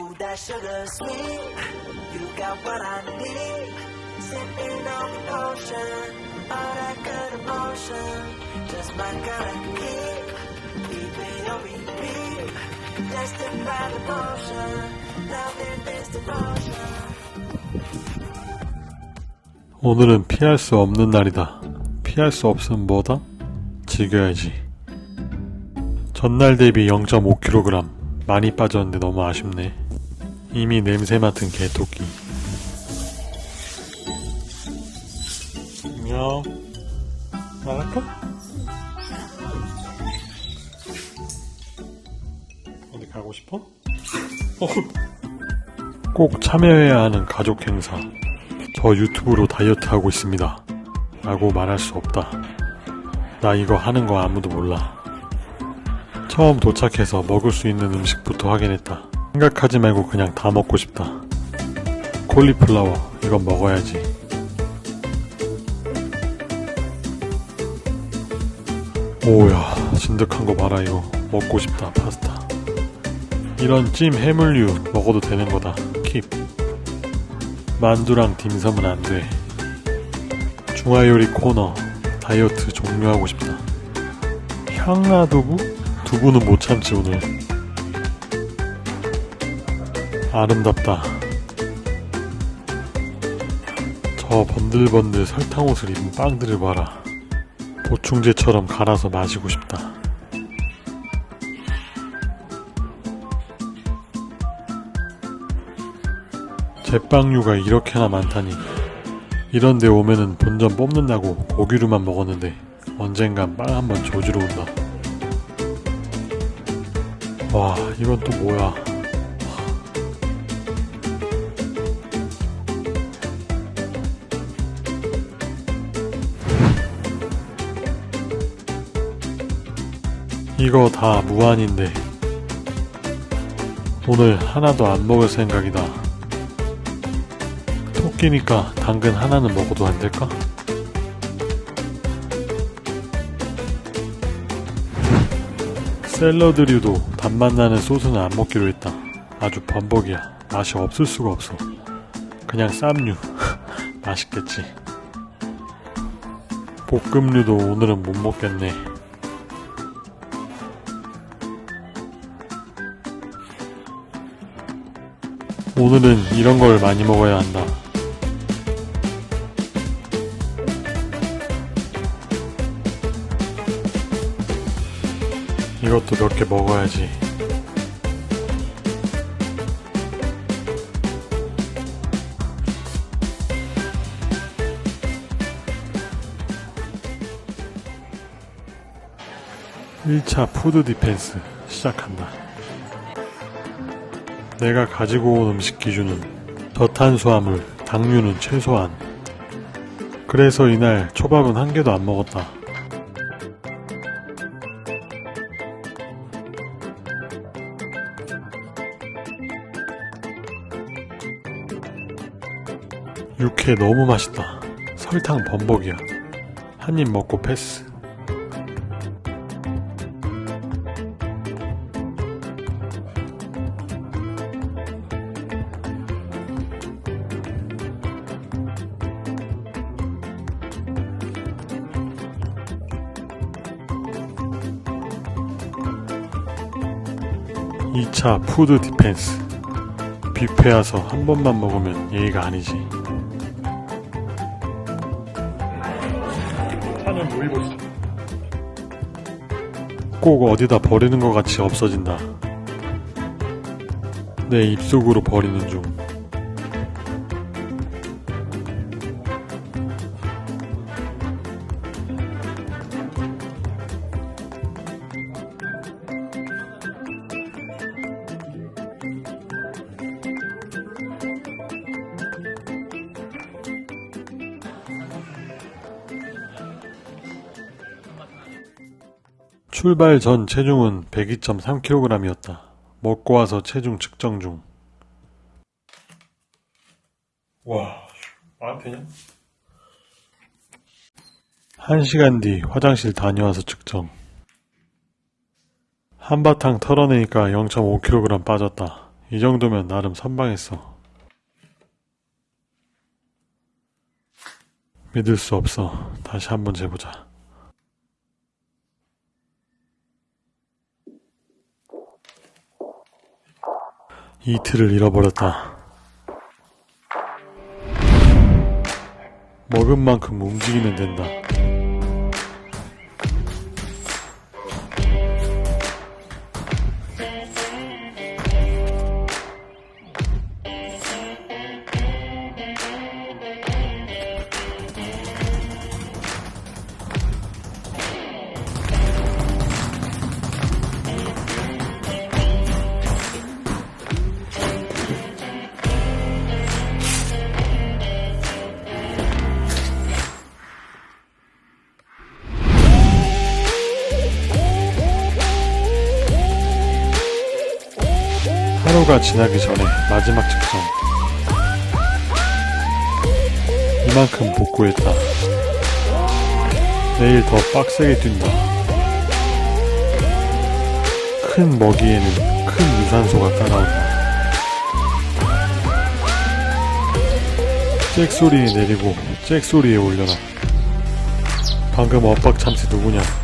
Ooh, that sugar sweet. You got what I need. Sipping on the potion. All that good emotion. Just my kind of kick. Keep it on repeat. Destined by devotion. Loving this devotion. 오늘은 피할 수 없는 날이다. 피할 수 없으면 뭐다? 즐겨야지. 전날 대비 0.5kg 많이 빠졌는데 너무 아쉽네. 이미 냄새 맡은 개토끼. 안녕. 나갈까? 어디 가고 싶어? 어. 꼭 참여해야 하는 가족 행사. 저 유튜브로 다이어트 하고 있습니다. 라고 말할 수 없다. 나 이거 하는 거 아무도 몰라. 처음 도착해서 먹을 수 있는 음식부터 확인했다. 생각하지 말고 그냥 다 먹고 싶다. 콜리플라워, 이건 먹어야지. 오야, 진득한 거 봐라, 이거. 먹고 싶다, 파스타. 이런 찜 해물류 먹어도 되는 거다. 킵. 만두랑 딤섬은 안 돼. 중화요리 코너 다이어트 종료하고 싶다. 향나두부? 두부는 못 참지 오늘. 아름답다. 저 번들번들 설탕옷을 입은 빵들을 봐라. 보충제처럼 갈아서 마시고 싶다. 제빵류가 이렇게나 많다니. 이런데 오면은 본전 뽑는다고 고기류만 먹었는데 언젠간 빵 한번 조지러 온다. 와, 이건 또 뭐야. 이거 다 무한인데 오늘 하나도 안 먹을 생각이다. 토끼니까 당근 하나는 먹어도 안 될까? 샐러드류도 단맛 나는 소스는 안 먹기로 했다. 아주 범벅이야. 맛이 없을 수가 없어. 그냥 쌈류. 맛있겠지. 볶음류도 오늘은 못 먹겠네. 오늘은 이런 걸 많이 먹어야 한다. 이것도 몇 개 먹어야지. (1차) 푸드 디펜스 시작한다. 내가 가지고 온 음식 기준은 저탄수화물, 당류는 최소한. 그래서 이날 초밥은 한 개도 안 먹었다. 육회 너무 맛있다. 설탕 범벅이야. 한 입 먹고 패스. 이차 푸드 디펜스. 뷔페 와서 한 번만 먹으면 예의가 아니지. 차는. 꼭 어디다 버리는 것 같이 없어진다. 내 입속으로 버리는 중. 출발 전 체중은 102.3kg이었다. 먹고 와서 체중 측정 중. 와, 나한테냐? 한 시간 뒤 화장실 다녀와서 측정. 한바탕 털어내니까 0.5kg 빠졌다. 이 정도면 나름 선방했어. 믿을 수 없어. 다시 한번 재보자. 이틀을 잃어버렸다. 먹은 만큼 움직이면 된다. 하루가 지나기 전에 마지막 측정. 이만큼 복구했다. 내일 더 빡세게 뛴다. 큰 먹이에는 큰 유산소가 따라온다. 잭 소리에 내리고 잭 소리에 올려라. 방금 엇박 참새 누구냐?